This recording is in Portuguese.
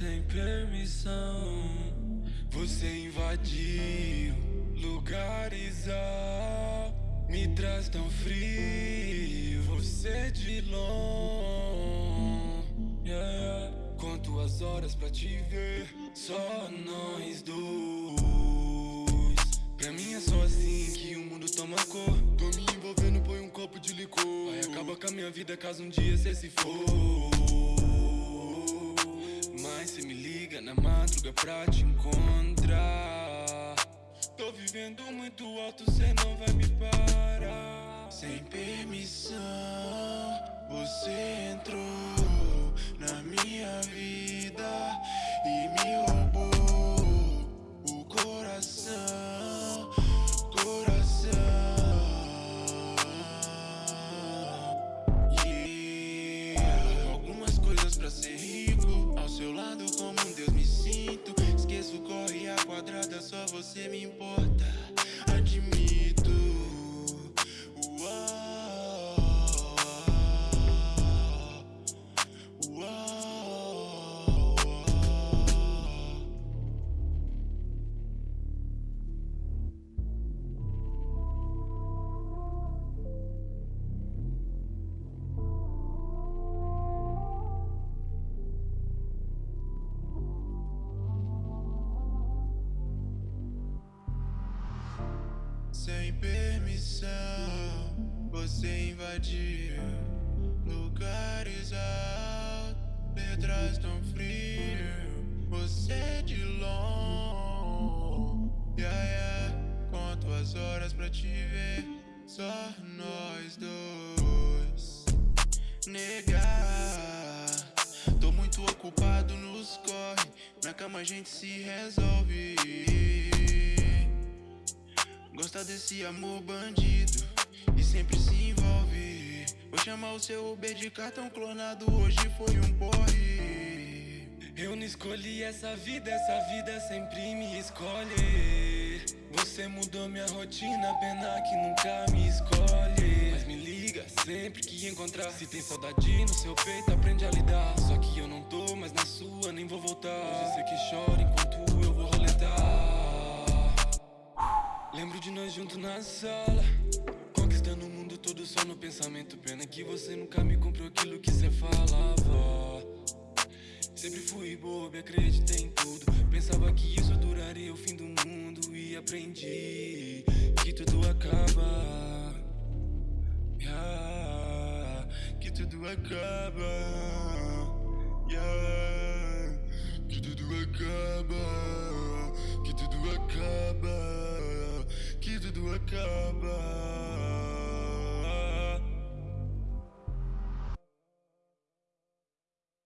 Sem permissão, você invadiu lugares ao me traz tão frio. Você de longe, yeah. Quantas horas pra te ver? Só nós dois. Pra mim é só assim que o mundo toma cor. Tô me envolvendo, põe um copo de licor. Vai acabar com a minha vida caso um dia cê se for. Me liga na madruga pra te encontrar. Tô vivendo muito alto, cê não vai me parar. Sem permissão, só você me importa. Sem permissão, você invadiu lugares altos, letras tão frio. Você de longe, yeah, yeah. Conto as horas pra te ver, só nós dois. Negar, tô muito ocupado nos corre. Na cama a gente se resolve. Gosta desse amor bandido e sempre se envolve. Vou chamar o seu Uber de cartão clonado, hoje foi um porre. Eu não escolhi essa vida, essa vida sempre me escolhe. Você mudou minha rotina, pena que nunca me escolhe. Mas me liga sempre que encontrar. Se tem saudade no seu peito, aprende a lidar. Só que eu não tô mais na sua, nem vou voltar. Hoje você que chora enquanto eu De nós juntos na sala. Conquistando o mundo todo só no pensamento. Pena que você nunca me comprou aquilo que cê falava. Sempre fui bobo e acreditei em tudo. Pensava que isso duraria o fim do mundo E aprendi que tudo acaba. Yeah, Que tudo acaba. Yeah, acaba Que